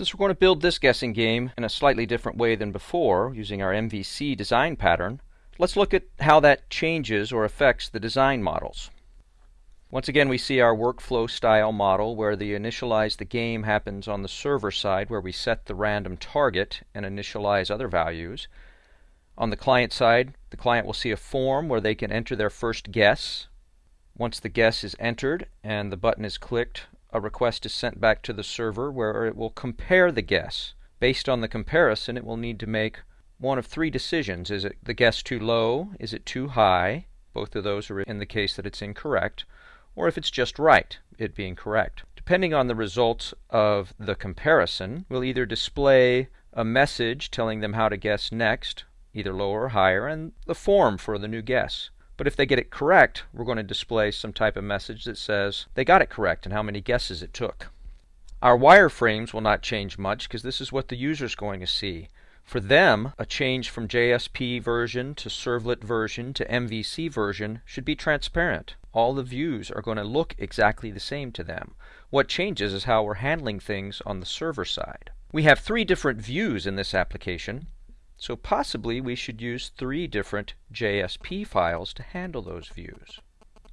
Since we're going to build this guessing game in a slightly different way than before, using our MVC design pattern, let's look at how that changes or affects the design models. Once again, we see our workflow style model where the initialize the game happens on the server side where we set the random target and initialize other values. On the client side, the client will see a form where they can enter their first guess. Once the guess is entered and the button is clicked, a request is sent back to the server where it will compare the guess. Based on the comparison, it will need to make one of three decisions. Is it the guess too low? Is it too high? Both of those are in the case that it's incorrect. Or if it's just right, it being correct. Depending on the results of the comparison, we'll either display a message telling them how to guess next, either lower or higher, and the form for the new guess. But if they get it correct, we're going to display some type of message that says they got it correct and how many guesses it took. Our wireframes will not change much because this is what the user is going to see. For them, a change from JSP version to servlet version to MVC version should be transparent. All the views are going to look exactly the same to them. What changes is how we're handling things on the server side. We have three different views in this application. So possibly we should use three different JSP files to handle those views.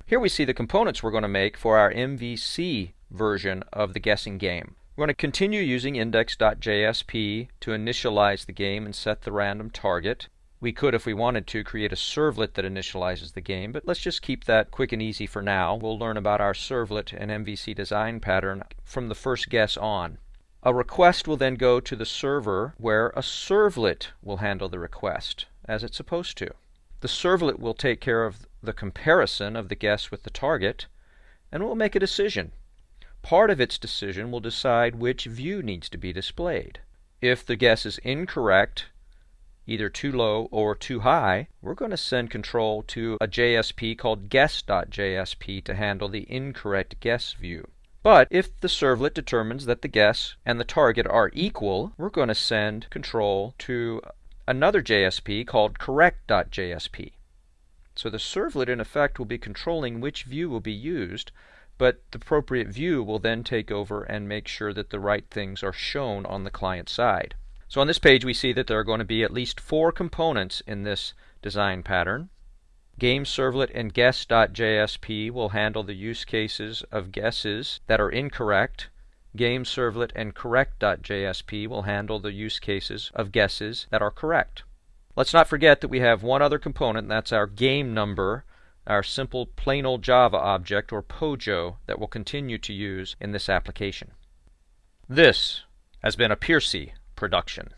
Here we see the components we're going to make for our MVC version of the guessing game. We're going to continue using index.jsp to initialize the game and set the random target. We could, if we wanted to, create a servlet that initializes the game, but let's just keep that quick and easy for now. We'll learn about our servlet and MVC design pattern from the first guess on. A request will then go to the server where a servlet will handle the request, as it's supposed to. The servlet will take care of the comparison of the guess with the target, and will make a decision. Part of its decision will decide which view needs to be displayed. If the guess is incorrect, either too low or too high, we're going to send control to a JSP called guess.jsp to handle the incorrect guess view. But if the servlet determines that the guess and the target are equal, we're going to send control to another JSP called correct.jsp. So the servlet in effect will be controlling which view will be used, but the appropriate view will then take over and make sure that the right things are shown on the client side. So on this page we see that there are going to be at least four components in this design pattern. Game Servlet and Guess.jsp will handle the use cases of guesses that are incorrect. Game Servlet and Correct.jsp will handle the use cases of guesses that are correct. Let's not forget that we have one other component, and that's our game number, our simple plain old Java object, or POJO, that we'll continue to use in this application. This has been a Piercy production.